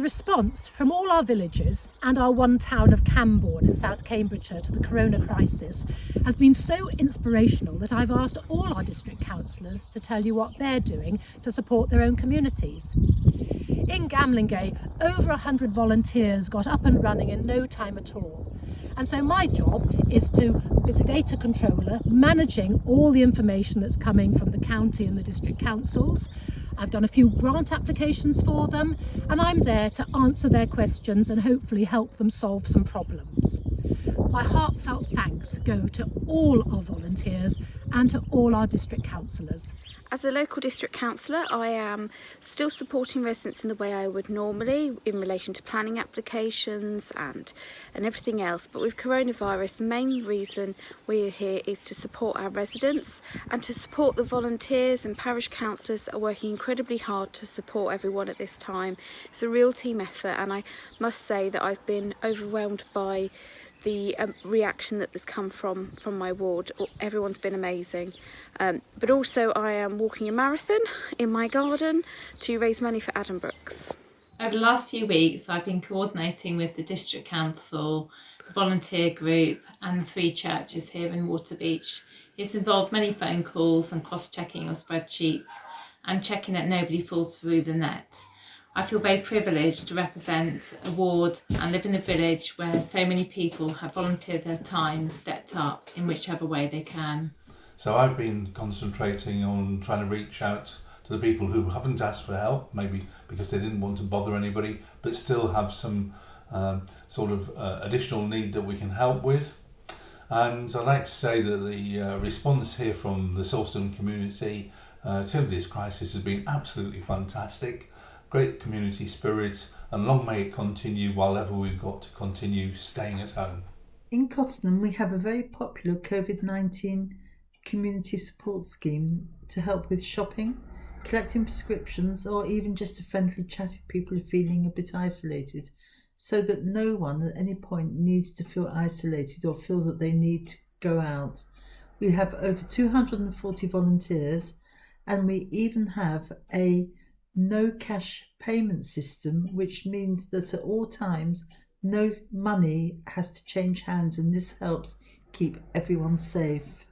The response from all our villages and our one town of Cambourne in South Cambridgeshire to the corona crisis has been so inspirational that I've asked all our district councillors to tell you what they're doing to support their own communities. In Gamlingay, over 100 volunteers got up and running in no time at all. And so my job is to, with the data controller, managing all the information that's coming from the county and the district councils, I've done a few grant applications for them and I'm there to answer their questions and hopefully help them solve some problems. My heartfelt thanks go to all our volunteers and to all our district councillors. As a local district councillor, I am still supporting residents in the way I would normally in relation to planning applications and, and everything else. But with coronavirus, the main reason we're here is to support our residents and to support the volunteers and parish councillors that are working incredibly hard to support everyone at this time. It's a real team effort and I must say that I've been overwhelmed by the um, reaction that has come from from my ward everyone's been amazing um, but also I am walking a marathon in my garden to raise money for Addenbrooke's. Over the last few weeks I've been coordinating with the district council, volunteer group and the three churches here in Waterbeach. It's involved many phone calls and cross-checking of spreadsheets and checking that nobody falls through the net. I feel very privileged to represent a ward and live in a village where so many people have volunteered their time and stepped up in whichever way they can. So I've been concentrating on trying to reach out to the people who haven't asked for help, maybe because they didn't want to bother anybody, but still have some um, sort of uh, additional need that we can help with. And I'd like to say that the uh, response here from the Sawston community uh, to this crisis has been absolutely fantastic great community spirit and long may it continue while ever we've got to continue staying at home. In Cottenham we have a very popular COVID-19 community support scheme to help with shopping, collecting prescriptions or even just a friendly chat if people are feeling a bit isolated so that no one at any point needs to feel isolated or feel that they need to go out. We have over 240 volunteers and we even have a no cash payment system, which means that at all times no money has to change hands and this helps keep everyone safe.